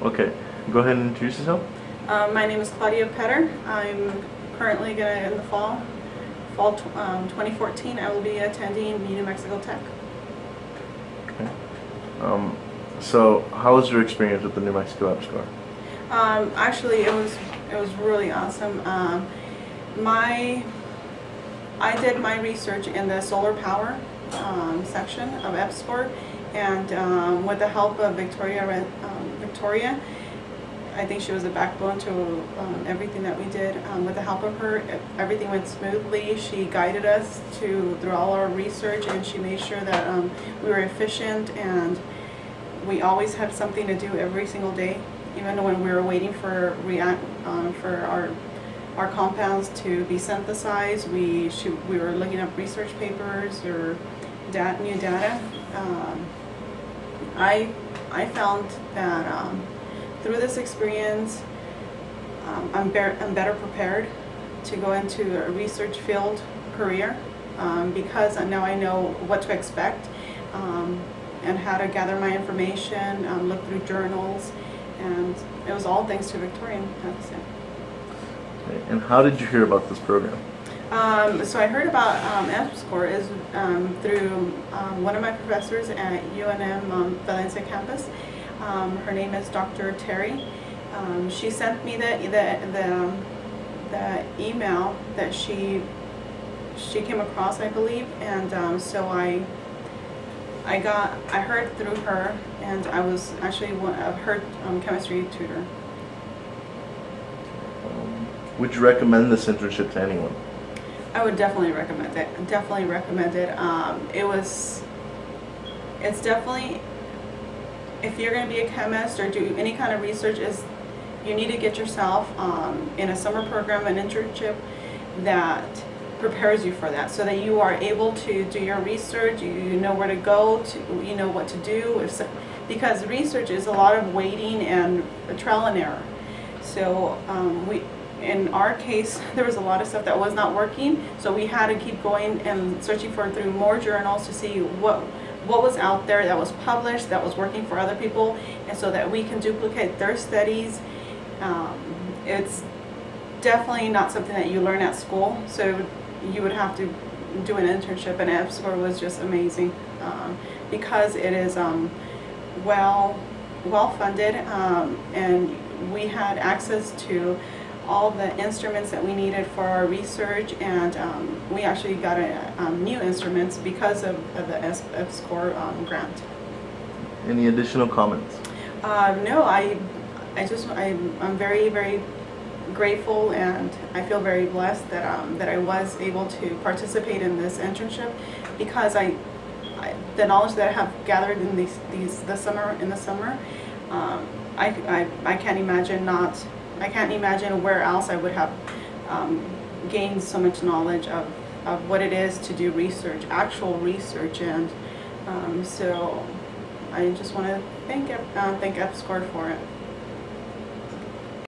Okay, go ahead and introduce yourself. Um, my name is Claudia Petter. I'm currently going to, in the fall, fall um, 2014, I will be attending New Mexico Tech. Okay. Um, so, how was your experience with the New Mexico EPSCOR? Um, actually, it was it was really awesome. Um, my I did my research in the solar power um, section of EPSCOR, and um, with the help of Victoria, um, Victoria, I think she was a backbone to um, everything that we did. Um, with the help of her, everything went smoothly. She guided us to through all our research, and she made sure that um, we were efficient and we always had something to do every single day, even when we were waiting for react um, for our our compounds to be synthesized. We shoot, we were looking up research papers or new data. I I found that um, through this experience, um, I'm, be- I'm better prepared to go into a research field career um, because now I know what to expect um, and how to gather my information, um, look through journals, and it was all thanks to Victoria, And how did you hear about this program? Um, so I heard about um, is um, through um, one of my professors at UNM um, Valencia campus. Um, her name is Dr. Terry. She sent me the the the, the email that she she came across, I believe, and so I I got I heard through her, and I was actually one of her chemistry tutor. Would you recommend this internship to anyone? I would definitely recommend it. Definitely recommend it. Um, it was, it's definitely, if you're going to be a chemist or do any kind of research, is you need to get yourself um, in a summer program, an internship that prepares you for that, so that you are able to do your research. You, know where to go. To you know what to do. If so, because research is a lot of waiting and trial and error. So um, we, in our case, there was a lot of stuff that was not working, so we had to keep going and searching for through more journals to see what what was out there that was published, that was working for other people, and so that we can duplicate their studies. Um, it's definitely not something that you learn at school, so you would have to do an internship, and EPSCOR was just amazing um, because it is um, well well funded, um, and we had access to all the instruments that we needed for our research, and um, we actually got a, um, new instruments because of, of the EPSCOR um, grant. Any additional comments? Uh, no, I, I just, I, I'm very, very grateful and I feel very blessed that, um, that I was able to participate in this internship because I, I the knowledge that I have gathered in these, these, the summer, in the summer, um, I, I, I can't imagine not, I can't imagine where else I would have um, gained so much knowledge of, of what it is to do research, actual research, and um, so I just want to thank, uh, thank EPSCOR for it.